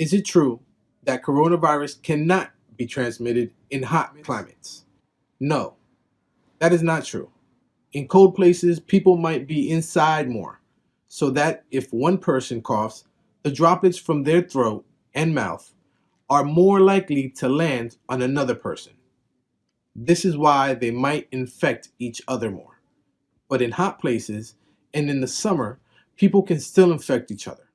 Is it true that coronavirus cannot be transmitted in hot climates? No, that is not true. In cold places, people might be inside more, so that if one person coughs, the droplets from their throat and mouth are more likely to land on another person. This is why they might infect each other more. But in hot places and in the summer, people can still infect each other.